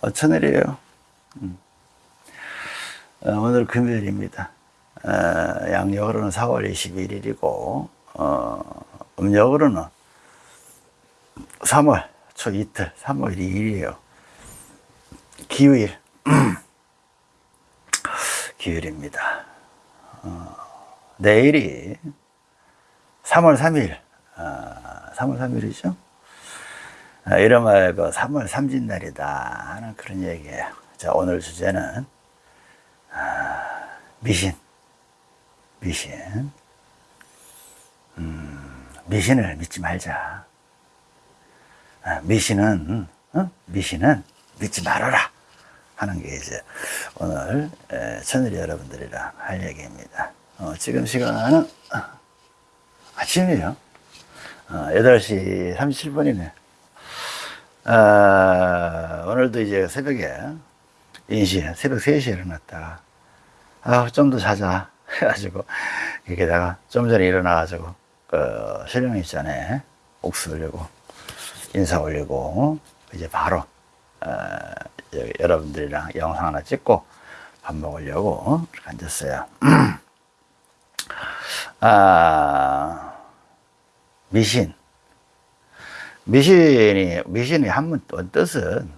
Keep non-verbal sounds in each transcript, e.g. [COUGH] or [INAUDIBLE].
어, 천일이에요. 음. 어, 오늘 금요일입니다. 어, 양력으로는 4월 21일이고, 어, 음력으로는 3월 초 이틀, 3월 2일이에요. 기후일. [CLEARS THROAT] 기후일입니다. 어, 내일이 3월 3일, 어, 3월 3일이죠. 아, 이름하여 그 3월 삼진날이다 하는 그런 얘기예요. 자, 오늘 주제는 아, 미신, 미신, 음, 미신을 믿지 말자. 아, 미신은 어? 미신은 믿지 말아라 하는 게 이제 오늘 에, 천일이 여러분들이랑 할 얘기입니다. 어, 지금 시간은 어, 아침이에요. 어, 8시 37분이네. 아, 오늘도 이제 새벽에 인시 새벽 3시에 일어났다가 아, 좀 더 자자. [LAUGHS] 해가지고 여기다가 좀 전에 일어나가지고 그 신령 있잖아요 옥수 올리고 인사 올리고 이제 바로 어, 여러분들이랑 영상 하나 찍고 밥 먹으려고 이렇게 앉았어요. [CLEARS THROAT] 아, 미신 미신이 미신이 한문 뜻은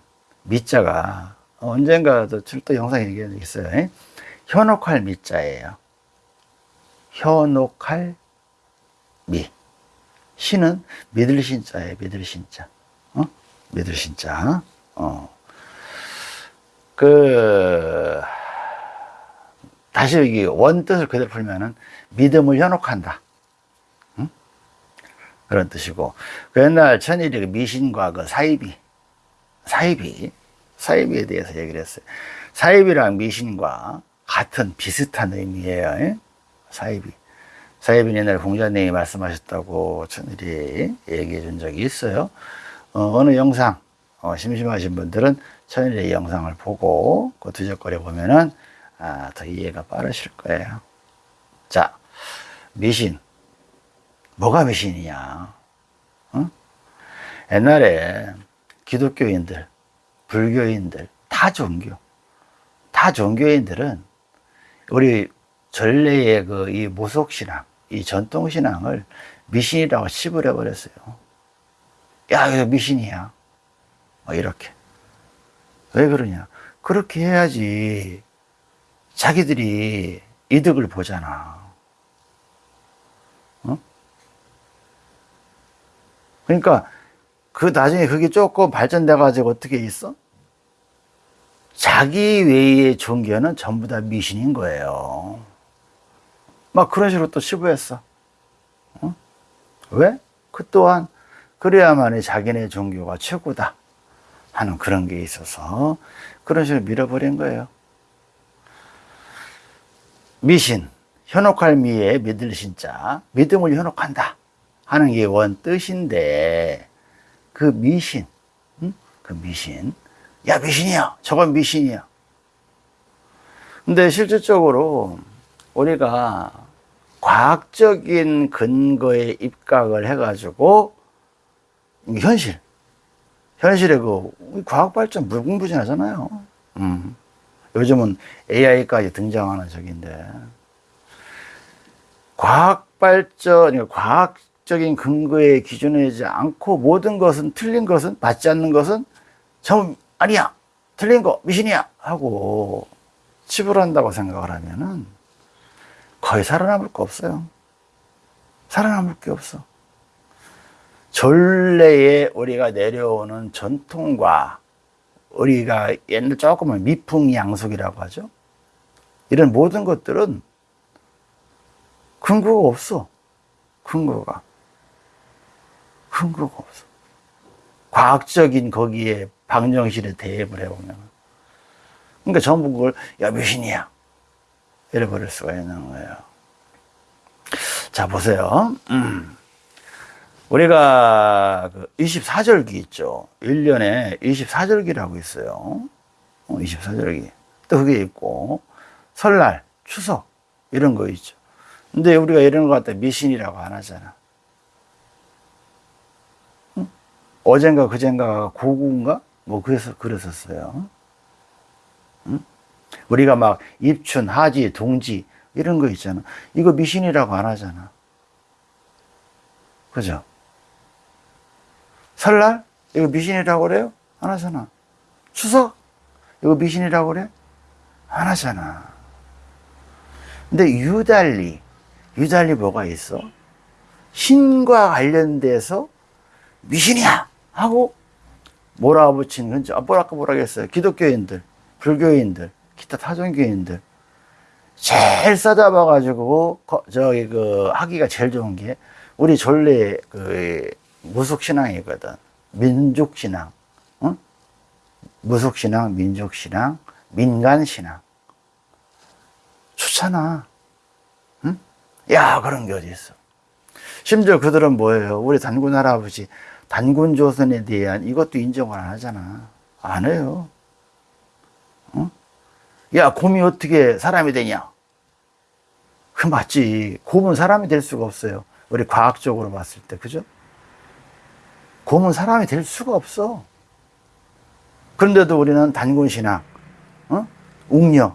미자가 언젠가도 출도 영상 얘기한 적 있어요. 현혹할 미자예요. 현혹할 미. 신은 믿을 신자예요. 믿을 신자. 어? 믿을 신자. 어. 그 다시 여기 원 뜻을 그대로 풀면은 믿음을 현혹한다. 그런 뜻이고. 그 옛날 천일이 그 미신과 그 사이비 사이비 사이비에 대해서 얘기를 했어요. 사이비랑 미신과 같은 비슷한 의미예요 예? 사이비. 사이비는 옛날에 공자님이 말씀하셨다고 천일이 얘기해 준 적이 있어요. 어, 느 영상 어, 심심하신 분들은 천일의 영상을 보고 그 뒤적거려 보면은 아, 더 이해가 빠르실 거예요. 자 미신 뭐가 미신이냐? 어? 옛날에 기독교인들, 불교인들, 다 종교, 다 종교인들은 우리 전례의 그 이 무속신앙, 이 전통신앙을 미신이라고 씹으려 버렸어요. 야, 이거 미신이야. 뭐 이렇게. 왜 그러냐? 그렇게 해야지 자기들이 이득을 보잖아. 그러니까 그 나중에 그게 조금 발전돼 가지고 어떻게 있어? 자기 외의 종교는 전부 다 미신인 거예요. 막 그런 식으로 또 치부했어. 어? 왜? 그 또한 그래야만이 자기네 종교가 최고다 하는 그런 게 있어서 그런 식으로 밀어버린 거예요. 미신, 현혹할 미에 믿을 신자, 믿음을 현혹한다. 하는 게 원 뜻인데 그 미신, 응? 그 미신, 야 미신이야, 저건 미신이야. 근데 실질적으로 우리가 과학적인 근거에 입각을 해가지고 현실, 현실에 그 과학 발전 무궁무진하잖아요. 음. 요즘은 AI까지 등장하는 적인데 과학 발전, 과학 적인 근거에 기준하지 않고 모든 것은 틀린 것은 맞지 않는 것은 전 아니야 틀린 거 미신이야 하고 치부한다고 생각을 하면은 거의 살아남을 거 없어요. 살아남을 게 없어. 전래에 우리가 내려오는 전통과 우리가 옛날 조금은 미풍양속이라고 하죠. 이런 모든 것들은 근거가 없어. 근거가 근거가 없어. 과학적인 거기에 방정실에 대입을 해보면. 그러니까 전부 그걸, 야, 미신이야. 이래버릴 수가 있는 거예요. 자, 보세요. 음. 우리가 그 24절기 있죠. 1년에 24절기라고 있어요. 24절기. 어, 또 그게 있고, 설날, 추석, 이런 거 있죠. 근데 우리가 이런 거 갖다 미신이라고 안 하잖아. 어젠가 그젠가 고구인가? 뭐 그래서 그랬었어요. 응? 우리가 막 입춘, 하지, 동지 이런 거 있잖아. 이거 미신이라고 안 하잖아. 그죠? 설날 이거 미신이라고 그래요? 안 하잖아. 추석 이거 미신이라고 그래? 안 하잖아. 근데 유달리 유달리 뭐가 있어? 신과 관련돼서 미신이야 하고 몰아붙이는 건지 아, 뭐랄까 뭐라겠어요 기독교인들 불교인들 기타 타종교인들 제일 싸잡아 가지고 거- 저기 그 하기가 제일 좋은 게 우리 전래 그 무속신앙이거든 민족신앙 응? 무속신앙 민족신앙 민간신앙 좋잖아 응? 야 그런 게 어디 있어 심지어 그들은 뭐예요? 우리 단군 할아버지, 단군 조선에 대한 이것도 인정을 안 하잖아. 안 해요. 어? 야, 곰이 어떻게 사람이 되냐? 그 맞지. 곰은 사람이 될 수가 없어요. 우리 과학적으로 봤을 때, 그죠? 곰은 사람이 될 수가 없어. 그런데도 우리는 단군신앙, 어? 웅녀,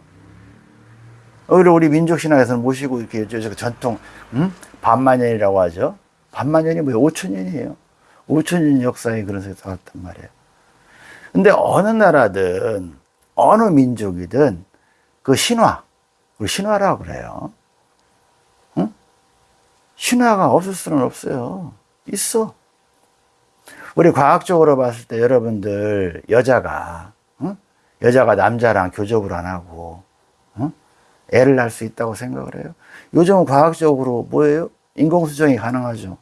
오히려 우리 민족신앙에서는 모시고 이렇게 전통 음? 반만년이라고 하죠. 반만년이 뭐예요? 5천년이에요. 5천년 역사에 그런 세가 살았단 말이에요. 근데 어느 나라든 어느 민족이든 그 신화, 그 신화라고 그래요. 응? 신화가 없을 수는 없어요. 있어. 우리 과학적으로 봤을 때 여러분들 여자가 응? 여자가 남자랑 교접을 안 하고 응? 애를 낳을 수 있다고 생각을 해요. 요즘은 과학적으로 뭐예요? 인공수정이 가능하죠.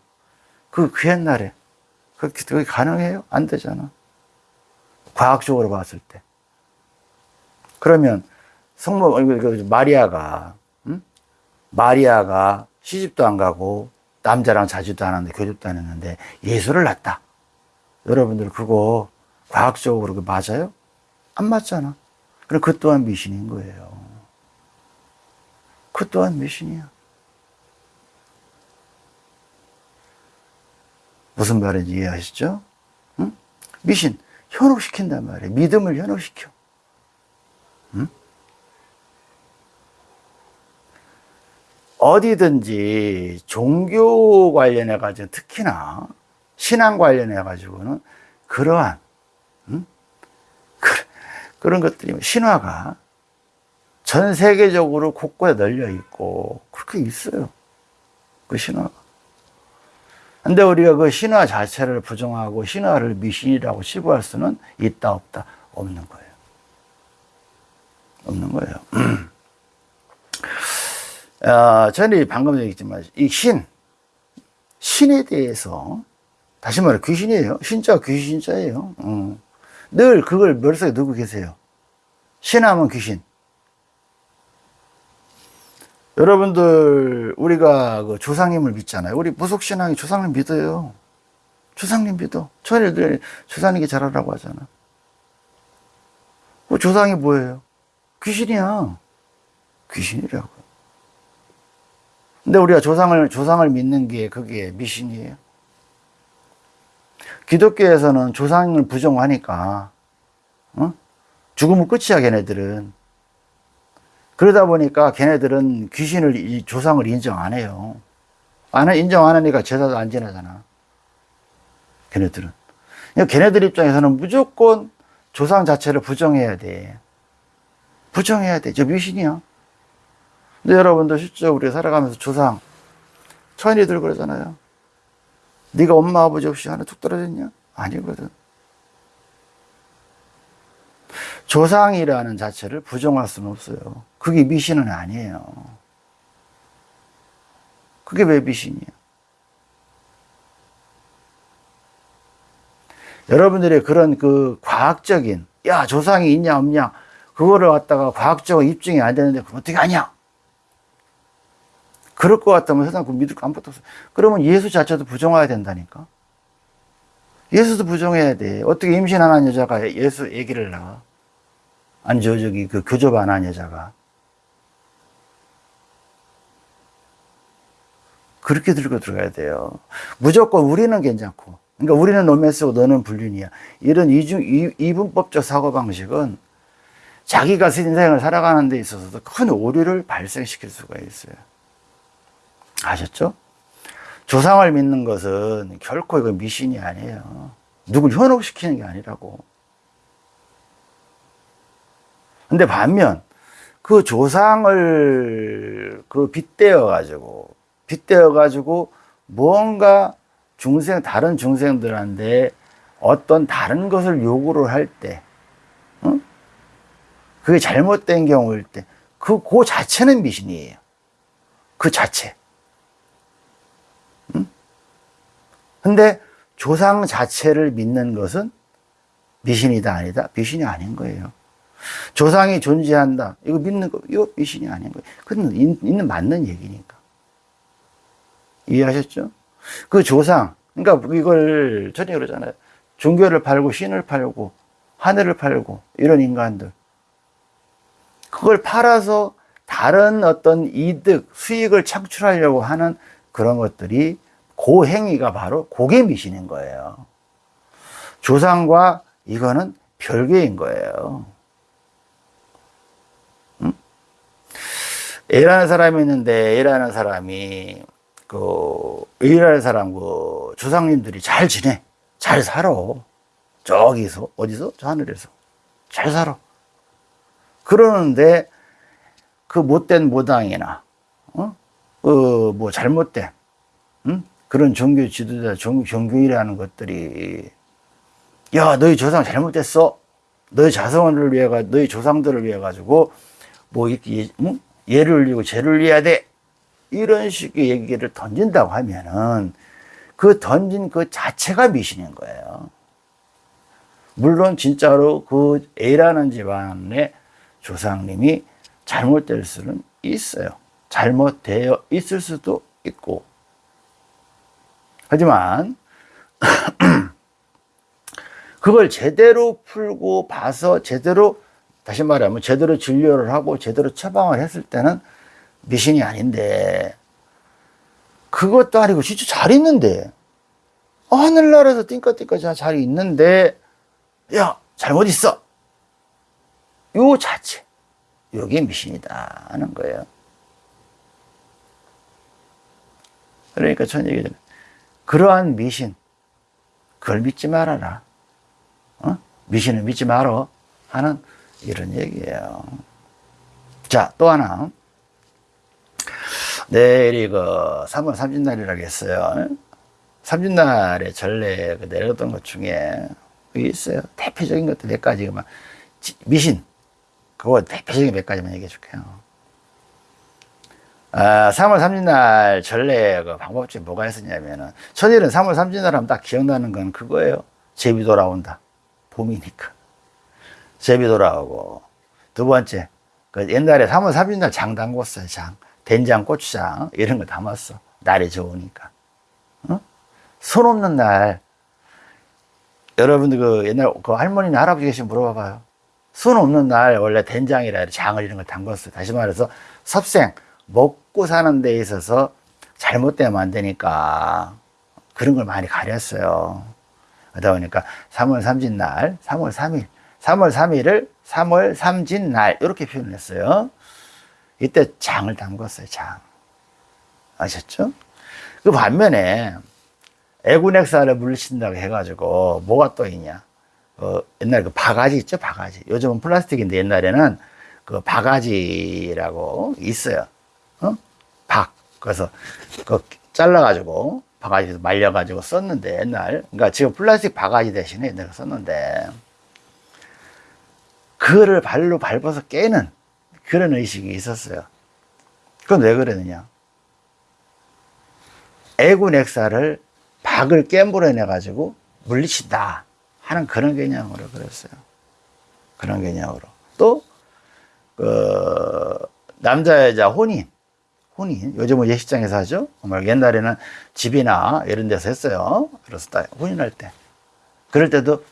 그, 그 옛날에. 그게 가능해요? 안 되잖아. 과학적으로 봤을 때. 그러면 성모, 마리아가, 응? 마리아가 시집도 안 가고 남자랑 자주도 안 하는데 교집도 안 했는데 예수를 낳았다. 여러분들 그거 과학적으로 그 맞아요? 안 맞잖아. 그럼 그 또한 미신인 거예요. 그 또한 미신이야. 무슨 말인지 이해하시죠? 응? 미신, 현혹시킨단 말이에요. 믿음을 현혹시켜. 응? 어디든지 종교 관련해가지고 특히나 신앙 관련해가지고는 그러한, 응? 그, 그런 것들이 신화가 전 세계적으로 곳곳에 널려 있고 그렇게 있어요. 그 신화가. 근데 우리가 그 신화 자체를 부정하고 신화를 미신이라고 치부할 수는 있다 없다 없는 거예요. 없는 거예요. [CLEARS THROAT] 아, 저는 방금 얘기했지만 이 신, 신에 대해서 다시 말해 귀신이에요. 신자 귀신자예요. 음. 늘 그걸 머릿속에 넣고 계세요. 신하면 귀신. 여러분들 우리가 그 조상님을 믿잖아요. 우리 무속 신앙이 조상님 믿어요. 조상님 믿어. 천일들 조상님께 잘하라고 하잖아. 그 조상이 뭐예요? 귀신이야. 귀신이라고. 근데 우리가 조상을 조상을 믿는 게 그게 미신이에요. 기독교에서는 조상을 부정하니까 어? 죽으면 끝이야 걔네들은. 그러다 보니까 걔네들은 귀신을 이 조상을 인정 안 해요. 안 인정 안 하니까 제사도 안 지내잖아. 걔네들은. 그러니까 걔네들 입장에서는 무조건 조상 자체를 부정해야 돼. 부정해야 돼. 저 미신이야. 근데 여러분들 실제 우리 살아가면서 조상 천이들 그러잖아요. 네가 엄마 아버지 없이 하나 툭 떨어졌냐? 아니거든. 조상이라는 자체를 부정할 수는 없어요. 그게 미신은 아니에요. 그게 왜 미신이야? 여러분들의 그런 그 과학적인, 야, 조상이 있냐, 없냐, 그거를 갖다가 과학적으로 입증이 안 되는데, 그럼 어떻게 하냐? 그럴 것 같다면 세상 그 믿을 거 아무것도 없어. 그러면 예수 자체도 부정해야 된다니까. 예수도 부정해야 돼. 어떻게 임신 안한 여자가 예수 얘기를 나와? 아니, 저, 저기, 그 교접 안 한 여자가. 그렇게 들고 들어가야 돼요. 무조건 우리는 괜찮고, 그러니까 우리는 노매스고 너는 불륜이야. 이런 이중, 이, 이분법적 사고 방식은 자기가 인생을 살아가는 데 있어서도 큰 오류를 발생시킬 수가 있어요. 아셨죠? 조상을 믿는 것은 결코 이거 미신이 아니에요. 누굴 현혹시키는 게 아니라고. 근데 반면 그 조상을 그 빗대어 가지고 빗대어 가지고 무언가 중생 다른 중생들한테 어떤 다른 것을 요구를 할 때, 어? 그게 잘못된 경우일 때, 그, 그 자체는 미신이에요. 그 자체. 응? 근데 조상 자체를 믿는 것은 미신이다, 아니다? 미신이 아닌 거예요. 조상이 존재한다. 이거 믿는 거, 이거 미신이 아닌 거예요. 그건 있는 맞는 얘기니까. 이해하셨죠? 그 조상, 그러니까 이걸 전에 그러잖아요. 종교를 팔고 신을 팔고 하늘을 팔고 이런 인간들. 그걸 팔아서 다른 어떤 이득, 수익을 창출하려고 하는 그런 것들이 그 행위가 바로 고개 미신인 거예요. 조상과 이거는 별개인 거예요. A라는 사람이 있는데 A라는 사람이 그 A라는 사람 그 조상님들이 잘 지내, 잘 살아. 저기서 어디서 저 하늘에서 잘 살아. 그러는데 그 못된 모당이나 어? 어 뭐 잘못된 응? 그런 종교 지도자, 종, 종교이라는 것들이 야 너희 조상 잘못됐어. 너희 자성을 위해 가 너희 조상들을 위해 가지고 뭐 이렇게 응? 예를 올리고 죄를 위해야 돼. 이런 식의 얘기를 던진다고 하면은 그 던진 그 자체가 미신인 거예요. 물론 진짜로 그 A라는 집안의 조상님이 잘못될 수는 있어요. 잘못되어 있을 수도 있고. 하지만 [CLEARS THROAT] 그걸 제대로 풀고 봐서 제대로 다시 말하면 제대로 진료를 하고 제대로 처방을 했을 때는 미신이 아닌데. 그것도 아니고 진짜 잘 있는데. 어, 하늘나라에서 띵까띵까 잘 있는데 야 잘못 있어. 요 자체. 요게 미신이다 하는 거예요. 그러니까 전 얘기잖아요 그러한 미신 그걸 믿지 말아라. 어? 미신을 믿지 말어 하는 이런 얘기예요 자 또 하나 내일이 그 3월 30날이라고 했어요. 30날에 전례 그 내렸던 것 중에 있어요. 대표적인 것들 몇 가지만 미신 그거 대표적인 몇 가지만 얘기해 줄게요. 아, 3월 30날 전례 그 방법 중에 뭐가 있었냐면은 천일은 3월 30날 하면 딱 기억나는 건 그거예요. 제비 돌아온다. 봄이니까. 제비 돌아오고 두 번째 그 옛날에 3월 30날 장 담궜어요. 장. 된장, 고추장 이런 거 담았어. 날이 좋으니까. 어? 손 없는 날 여러분들 그 옛날 그 할머니나 할아버지 계시면 물어봐봐요. 손 없는 날 원래 된장이라 장을 이런 걸 담궜어요. 다시 말해서 섭생 먹고 사는 데 있어서 잘못되면 안 되니까 그런 걸 많이 가렸어요. 그러다 보니까 3월 3진 날, 3월 3일, 3월 3일을 3월 3진 날 이렇게 표현했어요. 이때 장을 담궜어요, 장. 아셨죠? 그 반면에 애군액사를 물리친다고 해가지고 뭐가 또 있냐. 어, 옛날에 그 바가지 있죠, 바가지. 요즘은 플라스틱인데 옛날에는 그 바가지라고 있어요. 어? 박. 그래서 그 잘라가지고 바가지에서 말려가지고 썼는데 옛날. 그러니까 지금 플라스틱 바가지 대신에 옛날에 썼는데 그거를 발로 밟아서 깨는 그런 의식이 있었어요. 그건 왜 그러느냐? 애군 액사를 박을 깨물어내 가지고 물리친다 하는 그런 개념으로 그랬어요. 그런 개념으로. 또, 그, 남자, 여자 혼인. 혼인. 요즘은 예식장에서 하죠. 정말 옛날에는 집이나 이런 데서 했어요. 그래서 딱 혼인할 때. 그럴 때도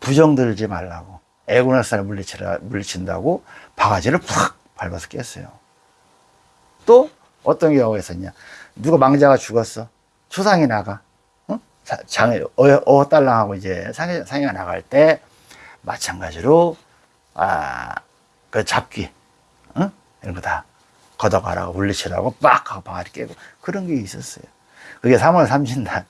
부정 들지 말라고. 액사를 물리치라, 물리친다고 바가지를 팍 밟아서 깼어요. 또 어떤 경우가 있었냐. 누가 망자가 죽었어. 초상이 나가. 어? 사- 장에 어, 어 딸랑하고 이제 상해, 상해가 나갈 때 마찬가지로 아 그 잡기 응? 이런 거 다 걷어가라고 물리치라고 빡 하고 방아리 깨고 그런 게 있었어요. 그게 3월 30날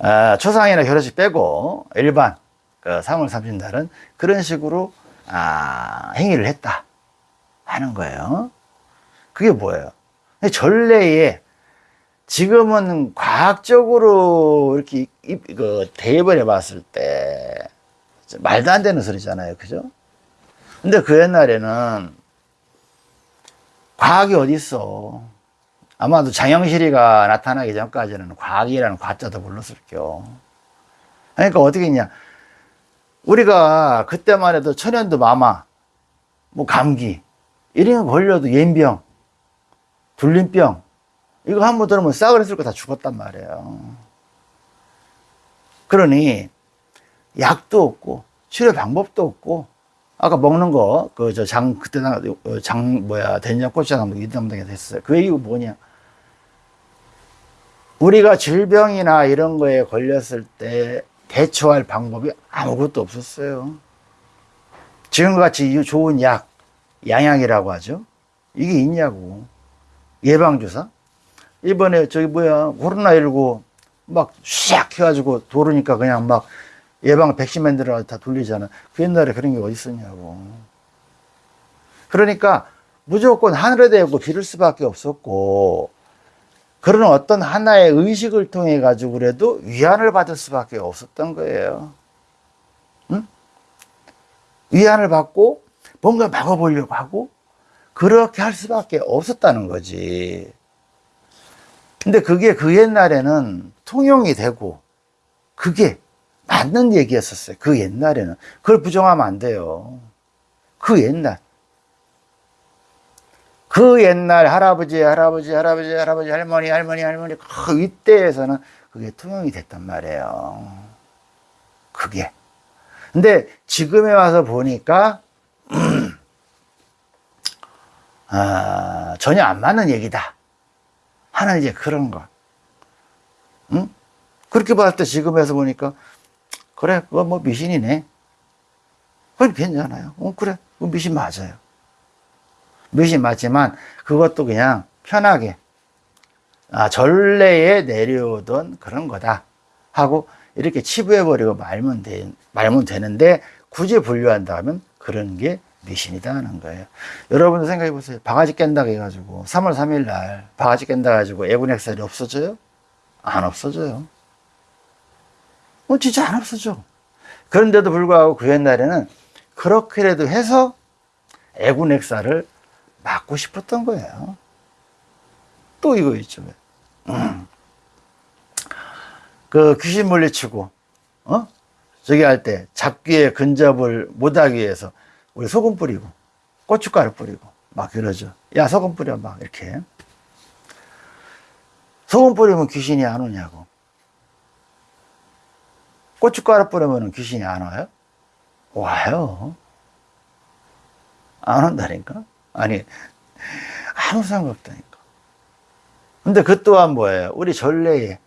아, 초상이나 결혼식 빼고 일반 그 3월 30날은 그런 식으로 아, 행위를 했다 하는 거예요. 그게 뭐예요? 전례에 지금은 과학적으로 이렇게 입- 그 대입을 해봤을 때 말도 안 되는 소리잖아요, 그죠? 근데 그 옛날에는 과학이 어디 있어? 아마도 장영실이가 나타나기 전까지는 과학이라는 과자도 불렀을 겨. 그러니까 어떻게 했냐? 우리가 그때만 해도 천연두 마마, 뭐 감기 이런 거 걸려도 yen병, 불림병 이거 한 번 들으면 싸그리 쓸거 다 죽었단 말이에요. 그러니 약도 없고 치료 방법도 없고 아까 먹는 거 그 저 장 그때 나- 어, 장 뭐야 된장 고추장 이담당에 됐어요. 그 얘기가 뭐냐? 우리가 질병이나 이런 거에 걸렸을 때 대처할 방법이 아무것도 없었어요. 지금같이 이 좋은 약, 양약이라고 하죠. 이게 있냐고. 예방주사? 이번에 저기 뭐야, 코로나19 막샥 해가지고 도르니까 그냥 막 예방 백신맨들을 다 돌리잖아. 그 옛날에 그런 게 어디 있었냐고. 그러니까 무조건 하늘에 대고 빌을 수밖에 없었고, 그런 어떤 하나의 의식을 통해 가지고 그래도 위안을 받을 수밖에 없었던 거예요. 응? 위안을 받고 뭔가 막아보려고 하고 그렇게 할 수밖에 없었다는 거지. 근데 그게 그 옛날에는 통용이 되고 그게 맞는 얘기였었어요. 그 옛날에는. 그걸 부정하면 안 돼요. 그 옛날. 그 옛날 할아버지, 할아버지, 할아버지, 할아버지, 할머니, 할머니, 할머니, 그 이때에서는 그게 통용이 됐단 말이에요. 그게. 근데 지금에 와서 보니까, 아, 전혀 안 맞는 얘기다. 하는 이제 그런 거. 응? 그렇게 봤을 때 지금에서 보니까, 그래, 그거 뭐 미신이네. 그건 괜찮아요. 어, 그래, 그 미신 맞아요. 미신 맞지만, 그것도 그냥 편하게, 아, 전례에 내려오던 그런 거다. 하고, 이렇게 치부해버리고 말면, 되, 말면 되는데, 굳이 분류한다면 그런 게 미신이다 하는 거예요. 여러분도 생각해 보세요. 바가지 깬다고 해가지고, 3월 3일 날, 바가지 깬다 가지고 애군액살이 없어져요? 안 없어져요. 어, 진짜 안 없어져. 그런데도 불구하고 그 옛날에는 그렇게라도 해서 애군액살을 막고 싶었던 거예요. 또 이거 있죠. 음. 그 귀신 물리치고, 어? 저기 할 때 잡기에 근접을 못하기 위해서 우리 소금 뿌리고, 고춧가루 뿌리고, 막 그러죠. 야, 소금 뿌려, 막 이렇게. 소금 뿌리면 귀신이 안 오냐고. 고춧가루 뿌리면 귀신이 안 와요? 와요. 안 온다니까? 아니, 아무 상관없다니까. 근데 그 또한 뭐예요? 우리 전래에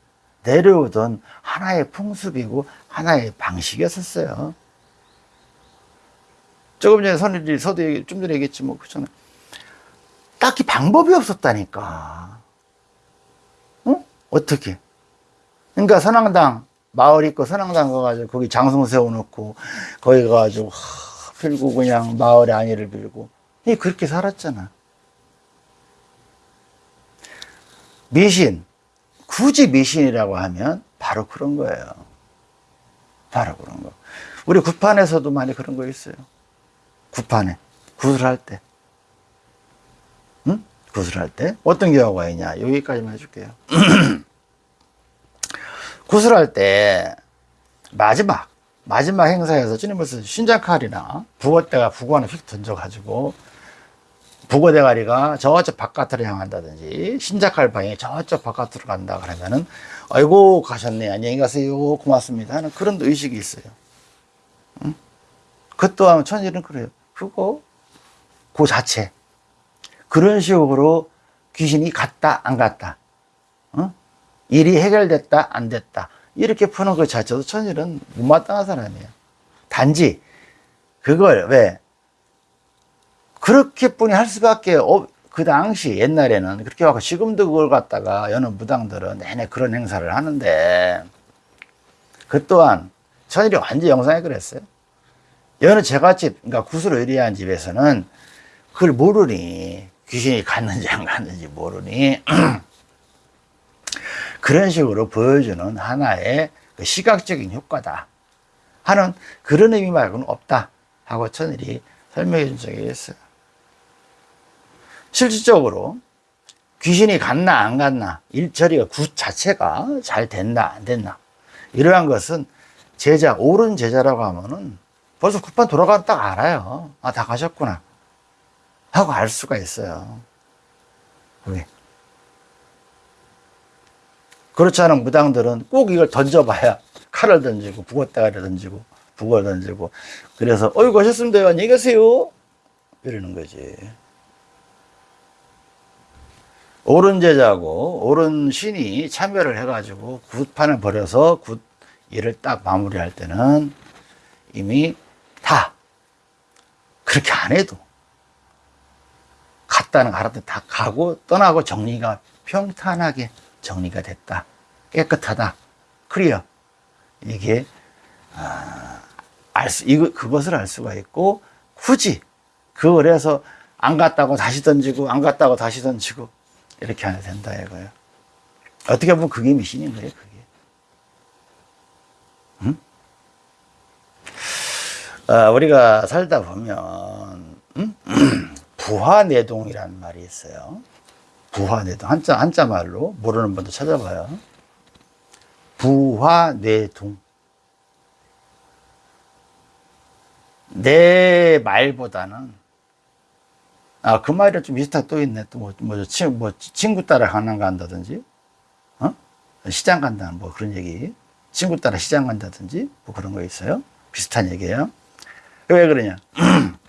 내려오던 하나의 풍습이고 하나의 방식이었었어요. 조금 전에 선일이 서도 얘기, 좀 전에 얘기했지 뭐, 그잖아. 딱히 방법이 없었다니까. 어? 어떻게? 그러니까 선왕당, 마을 있고 선왕당 가가지고 거기 장성 세워놓고 거기 가가지고 하, 빌고 그냥 마을의 안위를 빌고 이 그렇게 살았잖아. 미신 굳이 미신이라고 하면 바로 그런 거예요. 바로 그런 거. 우리 구판에서도 많이 그런 거 있어요. 구판에 구슬할 때, 응? 구슬할 때 어떤 경우가 있냐? 여기까지만 해줄게요. [CLEARS THROAT] 구슬할 때 마지막 마지막 행사에서 주님께서 신장칼이나 북어대가 북어는 휙 던져가지고 북어 대가리가 저쪽 바깥으로 향한다든지 신작할 방향이 저쪽 바깥으로 간다 그러면은 아이고 가셨네 안녕히 가세요 고맙습니다 하는 그런 의식이 있어요. 응? 그 또한 천일은 그래요. 그거 그 자체 그런 식으로 귀신이 갔다 안 갔다 어? 일이 해결됐다, 안 됐다. 이렇게 푸는 것 자체도 천일은 못마땅한 사람이에요. 단지 그걸 왜 그렇게뿐이 할 수밖에 없, 그 당시 옛날에는 그렇게 하고 지금도 그걸 갖다가 여느 무당들은 내내 그런 행사를 하는데 그 또한 천일이 완전 영상에 그랬어요. 여느 제갓집, 그러니까 구슬을 의리한 집에서는 그걸 모르니 귀신이 갔는지 안 갔는지 모르니 [CLEARS THROAT] 그런 식으로 보여주는 하나의 그 시각적인 효과다 하는 그런 의미 말고는 없다 하고 천일이 설명해 준 적이 있어요. 실질적으로 귀신이 갔나 안 갔나 일처리가 굿 자체가 잘 됐나 안 됐나. 이러한 것은 제자 옳은 제자라고 하면은 벌써 굿판 돌아가면 딱 알아요. 아 다 가셨구나. 하고 알 수가 있어요. 왜? 그렇지 않은 무당들은 꼭 이걸 던져봐야 칼을 던지고 북어대가리 던지고 북을 던지고 그래서 어이구 하셨습니다. 안녕히 계세요. 이러는 거지 옳은 제자고 옳은 신이 참여를 해가지고 굿판을 벌여서 굿 일을 딱 마무리할 때는 이미 다 그렇게 안 해도 갔다는 가라든 다 가고 떠나고 정리가 평탄하게 정리가 됐다. 깨끗하다. 클리어 이게 아, 알수 이거 그것을 알 수가 있고 굳이 그걸 해서 안 갔다고 다시 던지고 안 갔다고 다시 던지고 이렇게 안 해도 된다 이거예요. 어떻게 보면 그게 미신인 거예요, 그게. 응? 아, 우리가 살다 보면 응? [CLEARS THROAT] 부화내동이라는 말이 있어요. 부화내동 한자 한자 말로 모르는 분도 찾아봐요. 부화내동. 내 말보다는 아, 그 말이랑 좀 비슷한 또 있네. 또 뭐, 뭐, 친, 뭐, 친구 따라 강남 간다든지, 어? 시장 간다는 뭐 그런 얘기. 친구 따라 시장 간다든지, 뭐 그런 거 있어요. 비슷한 얘기예요. 왜 그러냐. [CLEARS THROAT]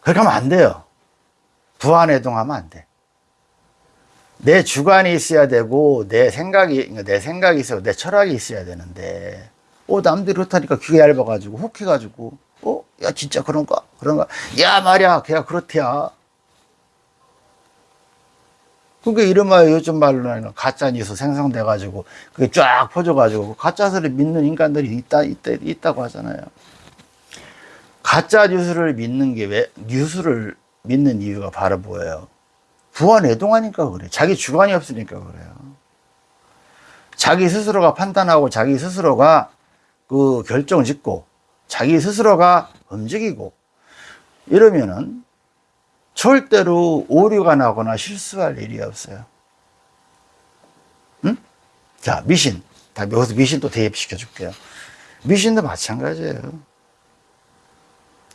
그렇게 하면 안 돼요. 부안해동하면 안 돼. 내 주관이 있어야 되고, 내 생각이, 그러니까 내 생각이 있어야 내 철학이 있어야 되는데, 어, 남들이 그렇다니까 귀가 얇아가지고, 혹해가지고, 어? 야, 진짜 그런가? 그런가? 야, 말이야. 걔가 그렇대야. 그게 이름하여 요즘 말로는 가짜 뉴스 생성돼 가지고, 그게 쫙 퍼져 가지고, 가짜스를 믿는 인간들이 있다, 있다, 있다고 하잖아요. 가짜 뉴스를 믿는 게 왜, 뉴스를 믿는 이유가 바로 뭐예요? 부안해동하니까 그래. 자기 주관이 없으니까 그래요. 자기 스스로가 판단하고 자기 스스로가 그 결정 짓고 자기 스스로가 움직이고 이러면은 절대로 오류가 나거나 실수할 일이 없어요. 응? 자, 미신. 다 여기서 미신 또 대입시켜 줄게요. 미신도 마찬가지예요.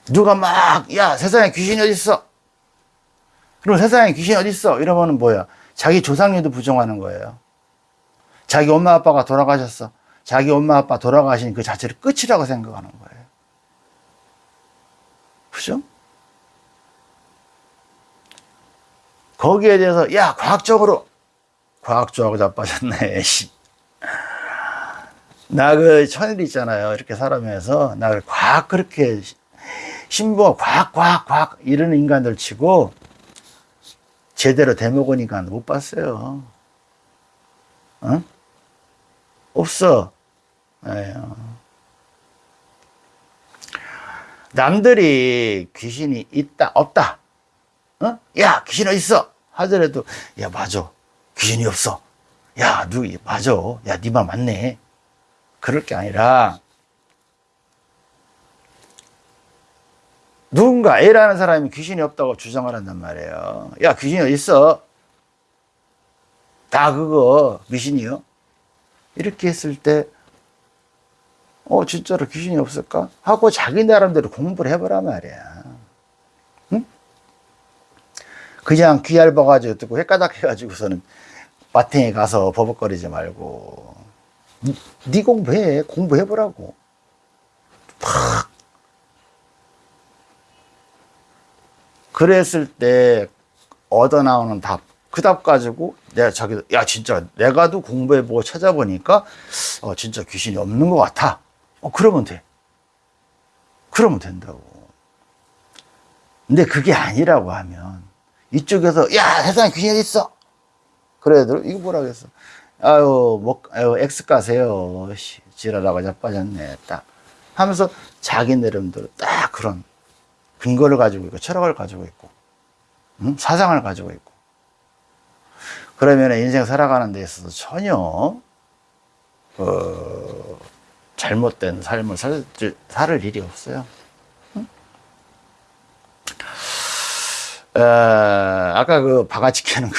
누가 막, 야, 세상에 귀신이 어딨어? 그럼 세상에 귀신이 어딨어? 이러면은 뭐야? 자기 조상님도 부정하는 거예요. 자기 엄마 아빠가 돌아가셨어. 자기 엄마 아빠 돌아가신 그 자체를 끝이라고 생각하는 거예요. 그죠? 거기에 대해서 야 과학적으로 과학적으로 자빠졌네 나그 천일 있잖아요 이렇게 살아면서 나를 과학 그렇게 신부 과학 과학 과학 이런 인간들 치고 제대로 인간 못 봤어요 어? 없어 에휴. 남들이 귀신이 있다 없다. 어? 야 귀신 어디 있어? 하더라도 야 맞아. 귀신이 없어. 야 누구 맞아. 야네 말 맞네. 그럴 게 아니라 누군가 A라는 사람이 귀신이 없다고 주장을 한단 말이에요. 야 귀신이 어디 있어? 다 그거 미신이요? 이렇게 했을 때 어, 진짜로 귀신이 없을까? 하고 자기 나름대로 공부를 해보란 말이야. 응? 그냥 귀 얇아가지고 듣고 헷가닥 해가지고서는 마탱에 가서 버벅거리지 말고. 니, 니 공부해. 공부해보라고. 팍. 그랬을 때 얻어 나오는 답, 그 답 가지고 내가 자기도 야 진짜 내가도 공부해보고 찾아보니까 어 진짜 귀신이 없는 것 같아. 어 그러면 돼. 그러면 된다고. 근데 그게 아니라고 하면 이쪽에서 야 세상에 어디 있어? 그래 들 이거 뭐라 그랬어? 아유 뭐 아유 엑스 가세요. 씨, 지랄하고 자빠졌네. 딱 하면서 자기 나름대로 딱 그런 근거를 가지고 있고 철학을 가지고 있고 응? 사상을 가지고 있고 그러면 인생 살아가는 데 있어서 전혀 어, 잘못된 삶을 살, 살 일이 없어요. 응? 에, 아까 그 바가지 캐는 거,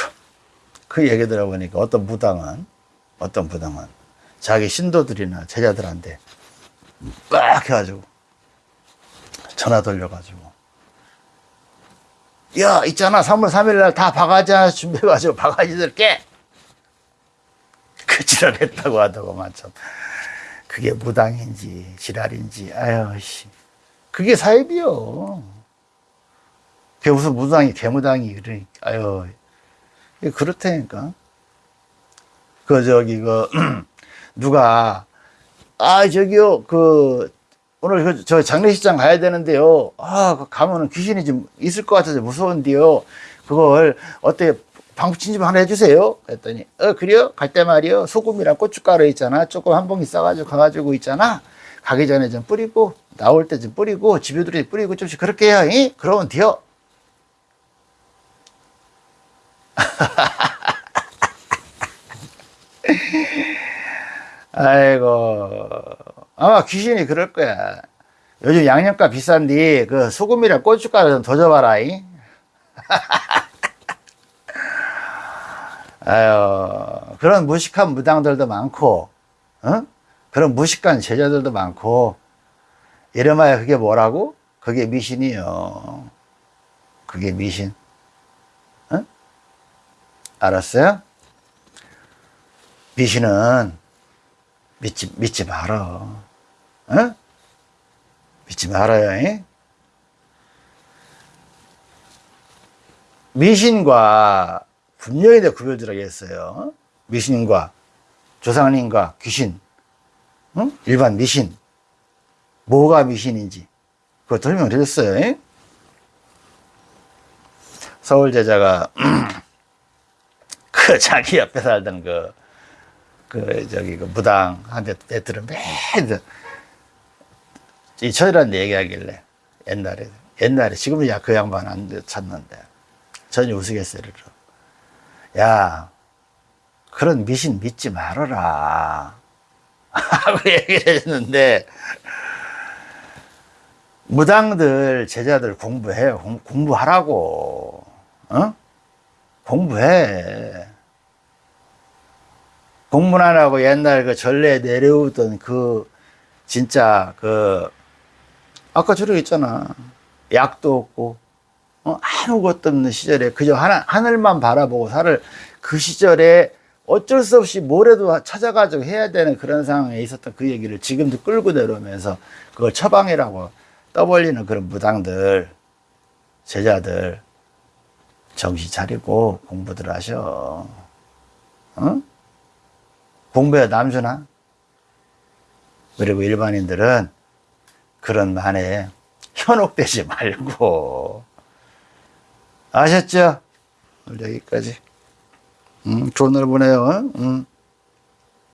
그 얘기 들어보니까 어떤 무당은, 어떤 무당은 자기 신도들이나 제자들한테 빡 해가지고 전화 돌려가지고 야 있잖아 3월 3일날 다 바가지 하나 준비해가지고 바가지들 깨! 그 지랄 했다고 하더구만 참 그게 무당인지 지랄인지 아유 씨. 그게 사입이요. 그게 무슨 무당이 개무당이 그러니까 아유. 그렇다니까. 그 저기 그 [CLEARS THROAT] 누가 아 저기요 그 오늘 그 저 장례식장 가야 되는데요. 아그 가면은 귀신이 좀 있을 것 같아서 무서운데요. 그걸 어떻게 방부친 좀 하나 해주세요. 했더니 어 그래요? 갈 때 말이요. 소금이랑 고춧가루 있잖아. 조금 한 봉지 싸가지고 가가지고 있잖아. 가기 전에 좀 뿌리고 나올 때 좀 뿌리고 집에 들이 뿌리고 좀씩 그렇게 해요 이? 그러면 돼요. [LAUGHS] 아이고. 아마 귀신이 그럴 거야. 요즘 양념값 비싼데 그 소금이랑 고춧가루 좀 더 줘봐라 이? [LAUGHS] 아유 그런 무식한 무당들도 많고 어? 그런 무식한 제자들도 많고 이름하여 그게 뭐라고? 그게 미신이요 그게 미신 어? 알았어요? 미신은 믿지, 믿지 말어. 어? 믿지 말아요. 잉? 미신과 분명히 내 구별들어야겠어요. 미신과 조상님과 귀신, 응? 일반 미신, 뭐가 미신인지 그거 설명드렸어요. 잉? 서울 제자가 [CLEARS THROAT] 그 자기 옆에 살던 그, 그, 저기, 그 무당 한테 애들은 매일 이 철이란 얘기하길래 옛날에, 옛날에, 지금은 야, 그 양반 안 찾는데 전혀 우스갯소리로. 야, 그런 미신 믿지 말아라. [LAUGHS] 하고 얘기를 해줬는데, 무당들, 제자들 공부해요. 공, 공부하라고. 어? 공부해. 공부 안 하고 옛날 그 전래 내려오던 그 진짜 그 아까 저러고 있잖아. 약도 없고 어? 아무것도 없는 시절에 그저 하나, 하늘만 바라보고 살을 그 시절에 어쩔 수 없이 뭐래도 찾아가지고 해야 되는 그런 상황에 있었던 그 얘기를 지금도 끌고 내려오면서 그걸 처방이라고 떠벌리는 그런 무당들, 제자들 정신 차리고 공부들 하셔. 어? 공부해 남주나? 그리고 일반인들은 그런 만에 현혹되지 말고 아셨죠? 여기까지 음, 좋은 날 보내요 응?